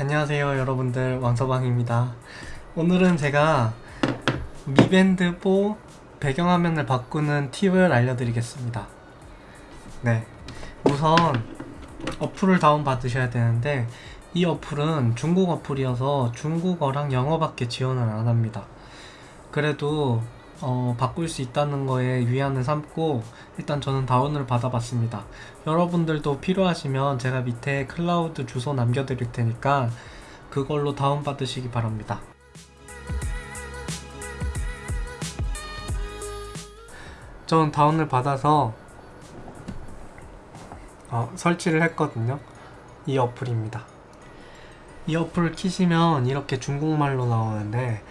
안녕하세요 여러분들. 왕서방입니다. 오늘은 제가 미밴드 4 배경화면을 바꾸는 팁을 알려드리겠습니다. 네 우선 어플을 다운받으셔야 되는데 이 어플은 중국 어플이어서 중국어랑 영어밖에 지원을 안합니다. 그래도 어, 바꿀 수 있다는 거에 위안을 삼고 일단 저는 다운을 받아봤습니다. 여러분들도 필요하시면 제가 밑에 클라우드 주소 남겨드릴 테니까 그걸로 다운 받으시기 바랍니다. 전 다운을 받아서 어, 설치를 했거든요. 이 어플입니다. 이 어플을 키시면 이렇게 중국말로 나오는데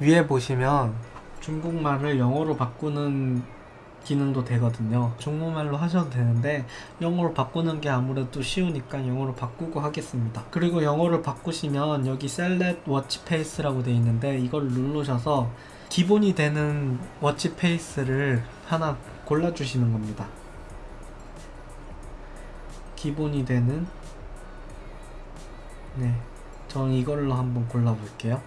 위에 보시면 중국말을 영어로 바꾸는 기능도 되거든요. 중국말로 하셔도 되는데 영어로 바꾸는 게 아무래도 쉬우니까 영어로 바꾸고 하겠습니다. 그리고 영어를 바꾸시면 여기 Select Watch Face라고 되어 있는데 이걸 누르셔서 기본이 되는 watch face를 하나 골라주시는 겁니다. 기본이 되는 네, 전 이걸로 한번 골라 볼게요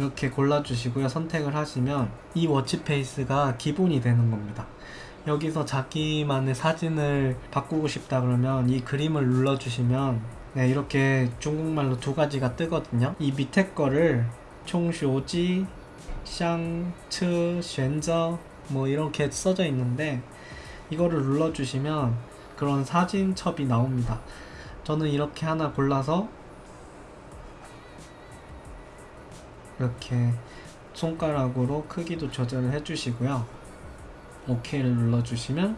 이렇게 골라주시고요. 선택을 하시면 이 워치페이스가 기본이 되는 겁니다. 여기서 자기만의 사진을 바꾸고 싶다 그러면 이 그림을 눌러주시면 네, 이렇게 중국말로 두 가지가 뜨거든요. 이 밑에 거를 총쇼지 샹츠 쉔저 뭐 이렇게 써져 있는데 이거를 눌러주시면 그런 사진첩이 나옵니다. 저는 이렇게 하나 골라서 이렇게 손가락으로 크기도 조절을 해주시고요. OK를 눌러주시면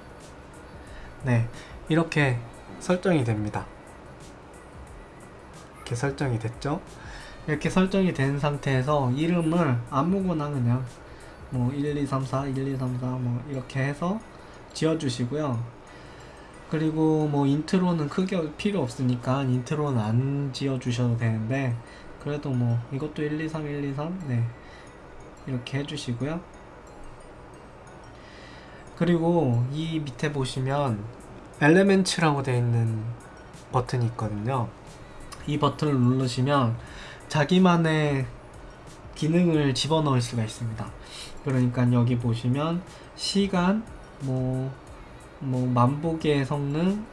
네 이렇게 설정이 됩니다. 이렇게 설정이 됐죠? 이렇게 설정이 된 상태에서 이름을 아무거나 그냥 뭐 1, 2, 3, 4, 1, 2, 3, 4 뭐 이렇게 해서 지어주시고요. 그리고 뭐 intro는 크게 필요 없으니까 intro는 안 지어주셔도 되는데 그래도 뭐 이것도 1, 2, 3, 1, 2, 3 네. 이렇게 해주시고요. 그리고 이 밑에 보시면 엘레멘츠라고 되어 있는 버튼이 있거든요. 이 버튼을 누르시면 자기만의 기능을 집어넣을 수가 있습니다. 그러니까 여기 보시면 시간 뭐, 뭐 만보계의 성능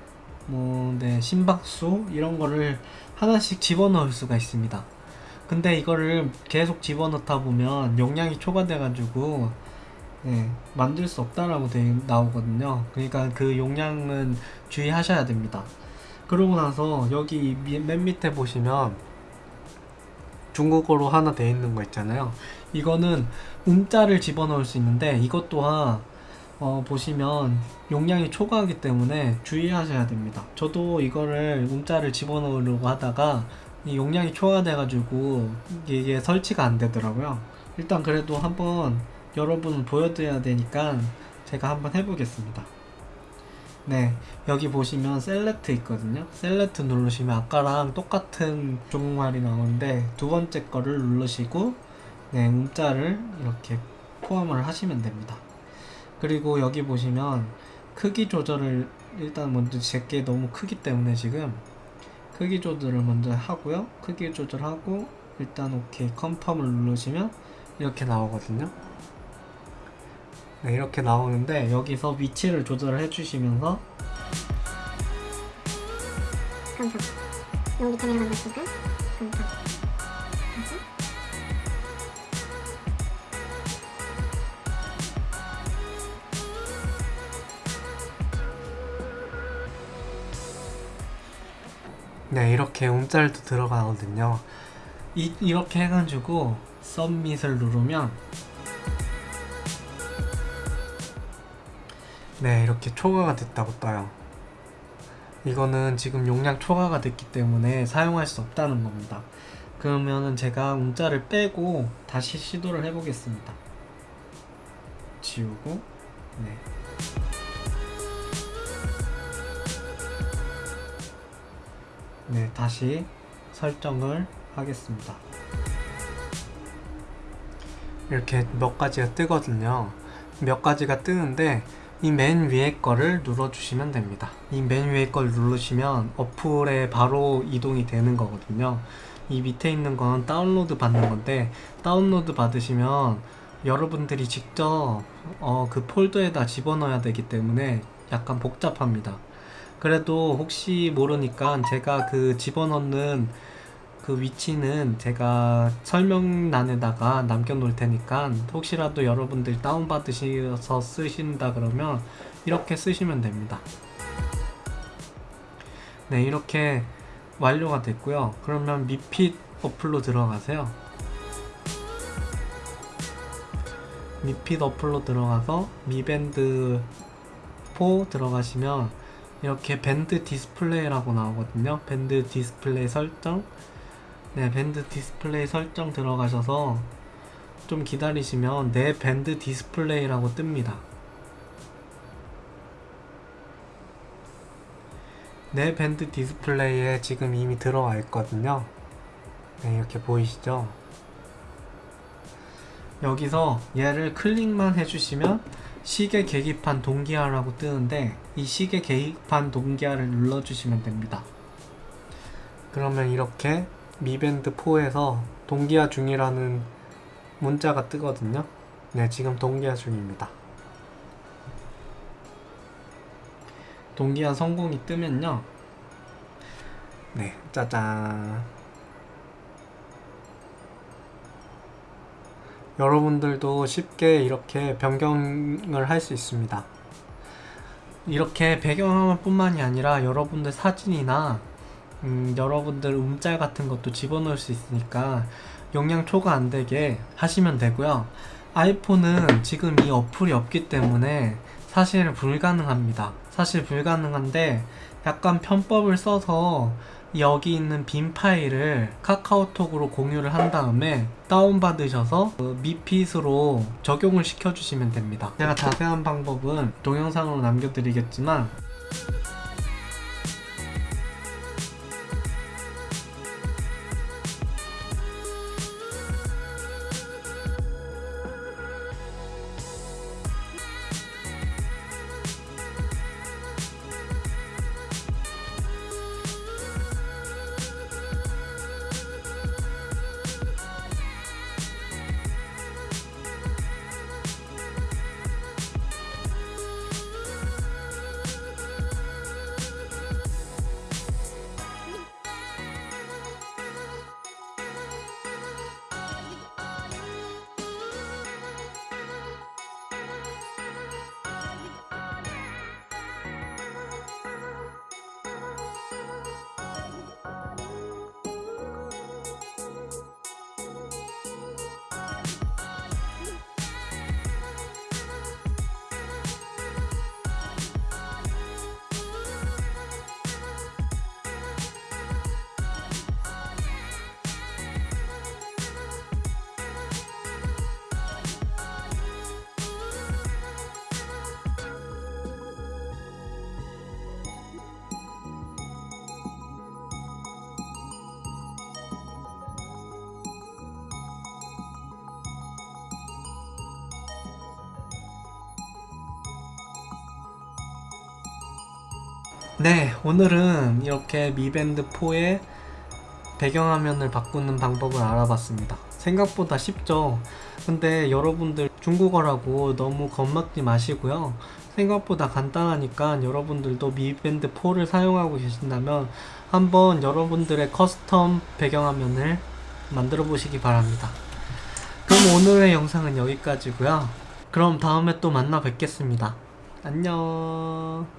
뭐, 네, 심박수 이런 거를 하나씩 집어넣을 수가 있습니다 근데 이거를 계속 집어넣다 보면 용량이 초과돼 가지고 네, 만들 수 없다라고 되, 나오거든요. 그러니까 그 용량은 주의하셔야 됩니다. 그러고 나서 여기 맨 밑에 보시면 중국어로 하나 돼 있는 거 있잖아요. 이거는 음자를 집어넣을 수 있는데 이것 또한 어, 보시면 용량이 초과하기 때문에 주의하셔야 됩니다. 저도 이거를 움짤을 집어넣으려고 하다가 이 용량이 초과돼 가지고 이게 설치가 안 되더라고요. 일단 그래도 한번 여러분 보여드려야 되니까 제가 한번 해보겠습니다. 네 여기 보시면 Select 있거든요. Select 누르시면 아까랑 똑같은 종말이 나오는데 두 번째 거를 누르시고 네 음자를 이렇게 포함을 하시면 됩니다. 그리고 여기 보시면 크기 조절을 일단 먼저 제게 너무 크기 때문에 지금 크기 조절을 먼저 하고요. 크기 조절하고 일단 오케이 컨펌을 누르시면 이렇게 나오거든요. 네, 이렇게 나오는데 여기서 위치를 조절을 해주시면서 컨펌 여기 내려간 거 있으니까 컨펌 네 이렇게 움짤도 들어가거든요. 이, 이렇게 해가지고 썸밋을 누르면 네 이렇게 초과가 됐다고 떠요. 이거는 지금 용량 초과가 됐기 때문에 사용할 수 없다는 겁니다. 그러면은 제가 움짤을 빼고 다시 시도를 해 보겠습니다. 지우고 네. 네, 다시 설정을 하겠습니다. 이렇게 몇 가지가 뜨거든요. 몇 가지가 뜨는데 이 맨 위에 거를 눌러주시면 됩니다. 이 맨 위에 걸 누르시면 어플에 바로 이동이 되는 거거든요. 이 밑에 있는 건 다운로드 받는 건데 다운로드 받으시면 여러분들이 직접 어, 그 폴더에다 집어넣어야 되기 때문에 약간 복잡합니다. 그래도 혹시 모르니까 제가 그 집어넣는 그 위치는 제가 설명란에다가 남겨놓을 테니까 혹시라도 여러분들 다운받으셔서 쓰신다 그러면 이렇게 쓰시면 됩니다. 네, 이렇게 완료가 됐고요. 그러면 Mi Fit 어플로 들어가세요. Mi Fit 어플로 들어가서 미밴드 4 들어가시면 이렇게 밴드 디스플레이라고 나오거든요. 밴드 디스플레이 설정. 네, 밴드 디스플레이 설정 들어가셔서 좀 기다리시면 내 밴드 디스플레이라고 뜹니다. 내 밴드 디스플레이에 지금 이미 들어와 있거든요. 네, 이렇게 보이시죠? 여기서 얘를 클릭만 해주시면 시계 계기판 동기화라고 뜨는데 이 시계 계기판 동기화를 눌러주시면 됩니다. 그러면 이렇게 미밴드 4에서 동기화 중이라는 문자가 뜨거든요. 네, 지금 동기화 중입니다. 동기화 성공이 뜨면요. 네, 짜잔. 여러분들도 쉽게 이렇게 변경을 할 수 있습니다. 이렇게 배경화면 뿐만이 아니라 여러분들 사진이나 음, 여러분들 움짤 같은 것도 집어넣을 수 있으니까 용량 초과 안 되게 하시면 되고요. 아이폰은 지금 이 어플이 없기 때문에 사실 불가능합니다. 사실 불가능한데 약간 편법을 써서 여기 있는 빈 파일을 카카오톡으로 공유를 한 다음에 다운받으셔서 그 미핏으로 적용을 시켜주시면 됩니다. 제가 자세한 방법은 동영상으로 남겨드리겠지만 네, 오늘은 이렇게 미밴드 4의 배경화면을 바꾸는 방법을 알아봤습니다. 생각보다 쉽죠? 근데 여러분들 중국어라고 너무 겁먹지 마시고요. 생각보다 간단하니까 여러분들도 미밴드 4를 사용하고 계신다면 한번 여러분들의 custom 배경화면을 만들어 보시기 바랍니다. 그럼 오늘의 영상은 여기까지고요. 그럼 다음에 또 만나 뵙겠습니다. 안녕.